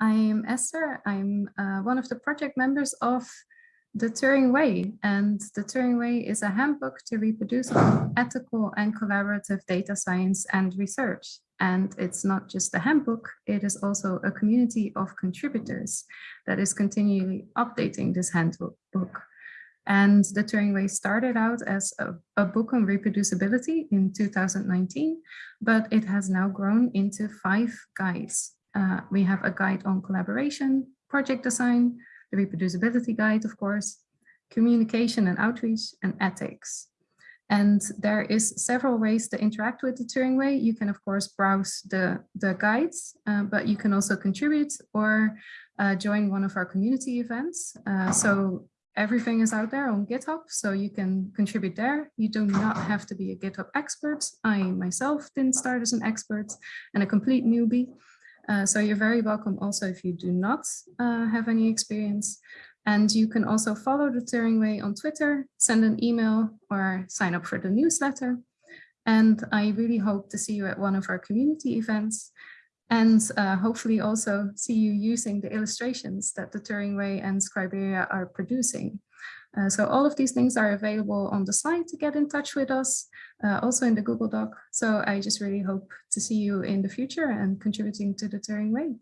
I'm Esther. I'm uh, one of the project members of the Turing Way. And the Turing Way is a handbook to reproducible, ethical and collaborative data science and research. And it's not just a handbook, it is also a community of contributors that is continually updating this handbook. And the Turing Way started out as a, a, book on reproducibility in 2019, but it has now grown into five guides. Uh, we have a guide on collaboration, project design, the reproducibility guide, of course, communication and outreach, and ethics. And there is several ways to interact with the Turing Way. You can, of course, browse the, the guides, uh, but you can also contribute or uh, join one of our community events. Uh, so everything is out there on GitHub, so you can contribute there. You do not have to be a GitHub expert. I myself didn't start as an expert and a complete newbie. Uh, so you're very welcome also if you do not uh, have any experience. And you can also follow the Turing Way on Twitter, send an email or sign up for the newsletter. And I really hope to see you at one of our community events and uh, hopefully also see you using the illustrations that the Turing Way and Scriberia are producing. Uh, so all of these things are available on the site to get in touch with us, uh, also in the Google Doc. So I just really hope to see you in the future and contributing to the Turing Way.